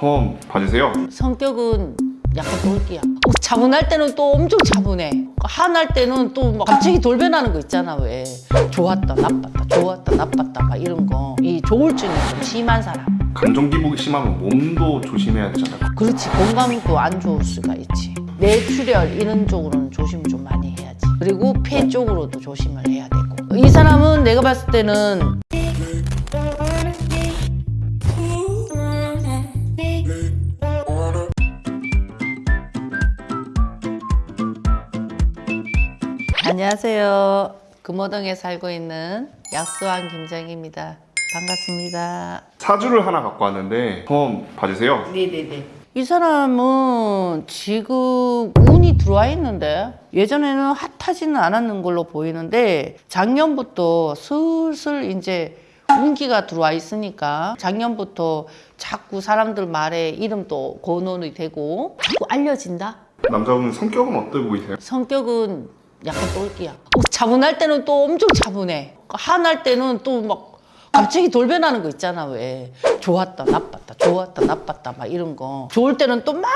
한번 봐주세요. 성격은 약간 돌기야. 어, 차분할 때는 또 엄청 차분해. 한할 때는 또막 갑자기 돌변하는 거 있잖아 왜. 좋았다 나빴다 좋았다 나빴다 막 이런 거. 이 조울증이 좀 심한 사람. 감정 기복이 심하면 몸도 조심해야 되잖아요. 그렇지 건강도 안 좋을 수가 있지. 뇌출혈 이런 쪽으로는 조심을 좀 많이 해야지. 그리고 폐 쪽으로도 조심을 해야 되고. 이 사람은 내가 봤을 때는 안녕하세요. 금호동에 살고 있는 약수왕 김정입니다. 반갑습니다. 사주를 하나 갖고 왔는데 한번 봐주세요. 네네네. 이 사람은 지금 운이 들어와 있는데 예전에는 핫하지는 않았는 걸로 보이는데 작년부터 슬슬 이제 운기가 들어와 있으니까 작년부터 자꾸 사람들 말에 이름도 거론이 되고 자꾸 알려진다? 남자분 성격은 어때 보이세요? 성격은 약간 똘끼야. 어, 차분할 때는 또 엄청 차분해. 한할 때는 또 막 갑자기 돌변하는 거 있잖아 왜. 좋았다 나빴다 좋았다 나빴다 막 이런 거. 좋을 때는 또 막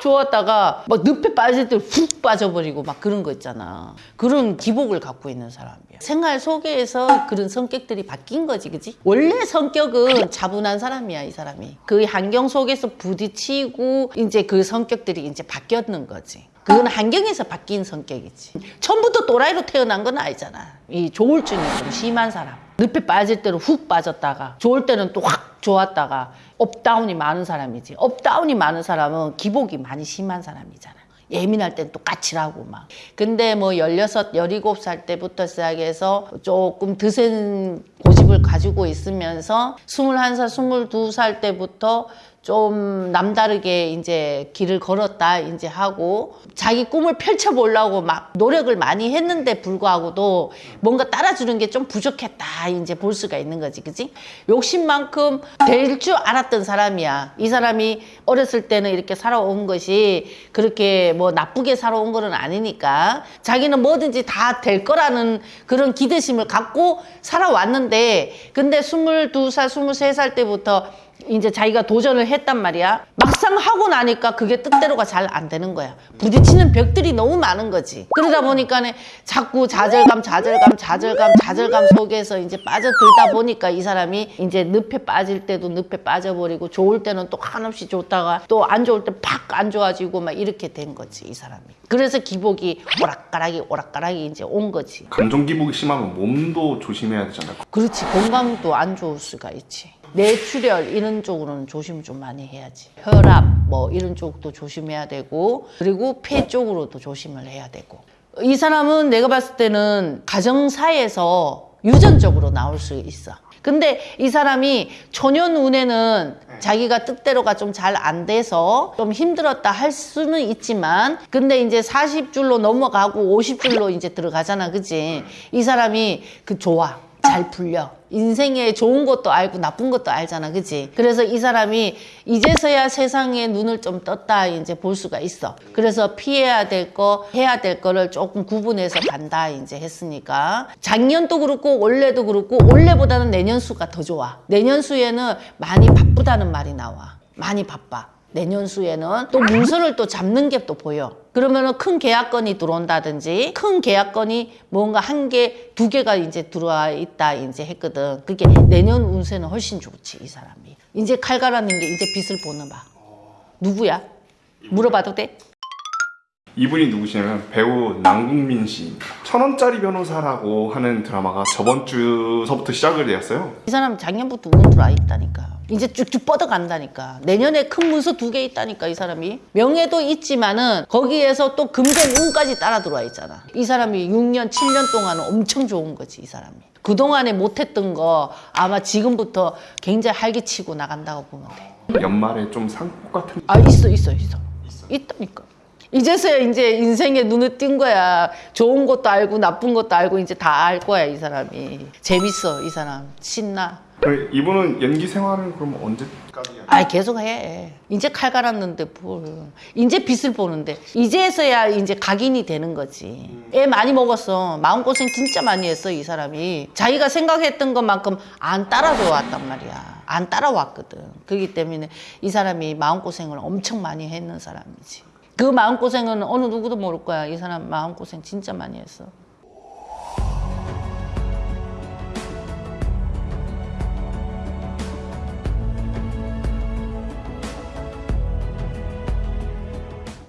좋았다가 막 늪에 빠질 때 훅 빠져버리고 막 그런 거 있잖아. 그런 기복을 갖고 있는 사람이야. 생활 속에서 그런 성격들이 바뀐 거지 그지? 원래 성격은 차분한 사람이야 이 사람이. 그 환경 속에서 부딪히고 이제 그 성격들이 이제 바뀌었는 거지. 그건 환경에서 바뀐 성격이지. 처음부터 또라이로 태어난 건 아니잖아. 이 조울증이 좀 심한 사람. 늪에 빠질 때는 훅 빠졌다가 좋을 때는 또 확 좋았다가 up down이 많은 사람이지. up down이 많은 사람은 기복이 많이 심한 사람이잖아. 예민할 땐 또 까칠하고 막. 근데 뭐 16, 17살 때부터 시작해서 조금 드센 고집을 가지고 있으면서 21살, 22살 때부터 좀 남다르게 이제 길을 걸었다 이제 하고 자기 꿈을 펼쳐보려고 막 노력을 많이 했는데 불구하고도 뭔가 따라주는 게 좀 부족했다 이제 볼 수가 있는 거지 그지? 욕심만큼 될 줄 알았던 사람이야. 이 사람이 어렸을 때는 이렇게 살아온 것이 그렇게 뭐 나쁘게 살아온 거는 아니니까 자기는 뭐든지 다 될 거라는 그런 기대심을 갖고 살아왔는데 근데 22살 23살 때부터 이제 자기가 도전을 했단 말이야. 막 상 하고 나니까 그게 뜻대로가 잘 안 되는 거야. 부딪히는 벽들이 너무 많은 거지. 그러다 보니까 는 자꾸 좌절감, 좌절감, 좌절감, 좌절감 속에서 이제 빠져들다 보니까 이 사람이 이제 늪에 빠질 때도 늪에 빠져버리고 좋을 때는 또 한없이 좋다가 또 안 좋을 때 팍 안 좋아지고 막 이렇게 된 거지, 이 사람이. 그래서 기복이 오락가락이 오락가락이 이제 온 거지. 감정 기복이 심하면 몸도 조심해야 되잖아요. 그렇지 건강도 안 좋을 수가 있지 뇌출혈 이런 쪽으로는 조심 좀 많이 해야지. 혈압 뭐 이런 쪽도 조심해야 되고 그리고 폐 쪽으로도 조심을 해야 되고. 이 사람은 내가 봤을 때는 가정사에서 유전적으로 나올 수 있어. 근데 이 사람이 초년 운에는 자기가 뜻대로가 좀 잘 안 돼서 좀 힘들었다 할 수는 있지만 근데 이제 40줄로 넘어가고 50줄로 이제 들어가잖아. 그지 이 사람이 그 좋아 잘 풀려. 인생에 좋은 것도 알고 나쁜 것도 알잖아. 그지? 그래서 이 사람이 이제서야 세상에 눈을 좀 떴다 이제 볼 수가 있어. 그래서 피해야 될 거, 해야 될 거를 조금 구분해서 간다 이제 했으니까. 작년도 그렇고 올해도 그렇고 올해보다는 내년 수가 더 좋아. 내년 수에는 많이 바쁘다는 말이 나와. 많이 바빠. 내년 수에는 또 문서를 또 잡는 게 또 보여. 그러면은 큰 계약건이 들어온다든지 큰 계약건이 뭔가 한 개, 두 개가 이제 들어와 있다 이제 했거든. 그게 내년 운세는 훨씬 좋지, 이 사람이. 이제 칼 갈았는 게 이제 빛을 보는 봐. 누구야? 물어봐도 돼? 이분이 누구시냐면 배우 남궁민 씨. 천 원짜리 변호사라고 하는 드라마가 저번 주서부터 시작을 되었어요. 이 사람 작년부터 운 들어와 있다니까. 이제 쭉쭉 뻗어간다니까. 내년에 큰 문서 두 개 있다니까, 이 사람이. 명예도 있지만은 거기에서 또 금전 운까지 따라 들어와 있잖아. 이 사람이 6년, 7년 동안은 엄청 좋은 거지, 이 사람이. 그동안에 못했던 거 아마 지금부터 굉장히 활기치고 나간다고 보면 돼. 연말에 좀 상복 같은 아, 있어, 있어, 있어. 있다니까. 이제서야 이제 인생에 눈을 띈 거야. 좋은 것도 알고 나쁜 것도 알고 이제 다 알 거야, 이 사람이. 재밌어, 이 사람. 신나. 이분은 연기 생활은 그럼 언제까지? 아 계속 해. 이제 칼 갈았는데 뭘. 이제 빛을 보는데. 이제서야 이제 각인이 되는 거지. 애 많이 먹었어. 마음고생 진짜 많이 했어, 이 사람이. 자기가 생각했던 것만큼 안 따라줘 왔단 말이야. 안 따라왔거든. 그렇기 때문에 이 사람이 마음고생을 엄청 많이 했는 사람이지. 그 마음고생은 어느 누구도 모를 거야. 이 사람 마음고생 진짜 많이 했어.